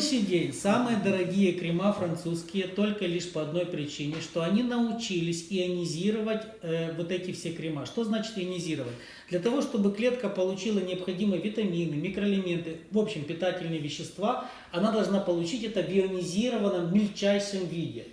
сегодняшний день самые дорогие крема французские только лишь по одной причине, что они научились ионизировать э, вот эти все крема. Что значит ионизировать? Для того, чтобы клетка получила необходимые витамины, микроэлементы, в общем, питательные вещества, она должна получить это в ионизированном мельчайшем виде.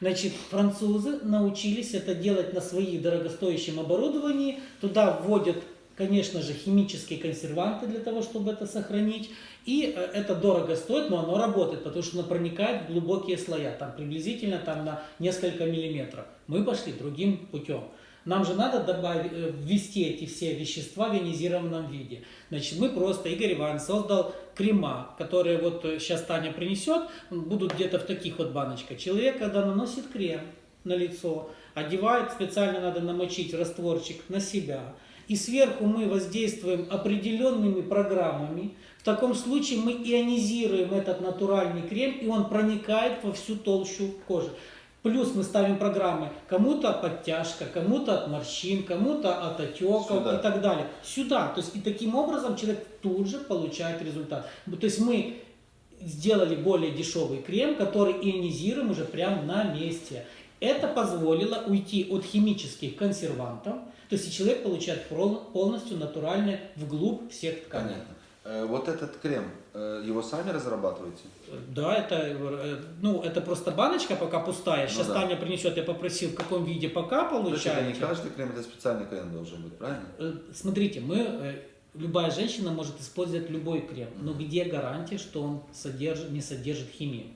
Значит, французы научились это делать на своих дорогостоящем оборудовании. Туда вводят, конечно же, химические консерванты для того, чтобы это сохранить. И э, это дорого стоит, но оно работает, потому что оно проникает в глубокие слоя, там приблизительно там, на несколько миллиметров. Мы пошли другим путем. Нам же надо добавить, э, ввести эти все вещества в ионизированном виде. Значит, мы просто, Игорь Иванович создал крема, которые вот сейчас Таня принесет, будут где-то в таких вот баночках. Человек, когда наносит крем на лицо, одевает, специально надо намочить растворчик на себя, и сверху мы воздействуем определенными программами, в таком случае мы ионизируем этот натуральный крем, и он проникает во всю толщу кожи. Плюс мы ставим программы кому-то подтяжка, кому-то от морщин, кому-то от отеков Сюда. и так далее. Сюда. То есть и таким образом человек тут же получает результат. То есть мы сделали более дешевый крем, который ионизируем уже прямо на месте. Это позволило уйти от химических консервантов, то есть человек получает пол- полностью натуральное вглубь всех тканей. Понятно. Э, Вот этот крем, э, его сами разрабатываете? Да, это, э, ну, это просто баночка пока пустая. Сейчас Ну да. Таня принесет, я попросил, в каком виде пока То есть это не получаете. каждый крем, это специальный крем должен быть, правильно? Э, Смотрите, мы, э, любая женщина может использовать любой крем, но где гарантия, что он содержит, не содержит химию?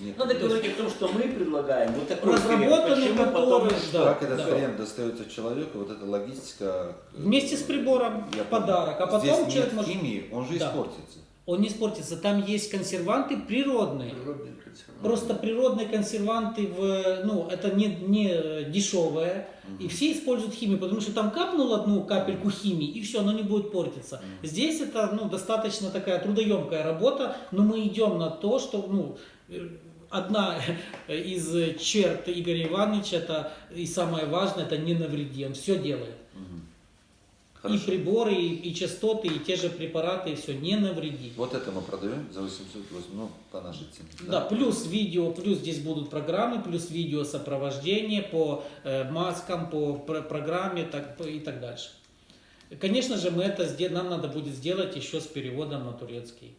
Нет. Надо говорить о том, что мы предлагаем. Вот такой Разработанный. Почему потом... который, да, как этот да. крем достается человеку, вот эта логистика. э, Вместе с прибором я подарок, а потом Здесь человек нет может... химии, он же Да. испортится. Он не испортится, там есть консерванты природные. Просто природные консерванты, в, ну, это не, не дешевое, и все используют химию, потому что там капнул одну капельку химии, и все, оно не будет портиться. Здесь это ну, достаточно такая трудоемкая работа, но мы идем на то, что ну, э, одна из черт Игоря Ивановича, это и самое важное, это не навреди, он все делает. И Хорошо. приборы, и, и частоты, и те же препараты, и все, не навреди. Вот это мы продаем за 808, ну, по нашей цене. Да, плюс видео, плюс здесь будут программы, плюс видео сопровождение по э, маскам, по пр- программе так, и так дальше. Конечно же, мы это, нам надо будет сделать еще с переводом на турецкий.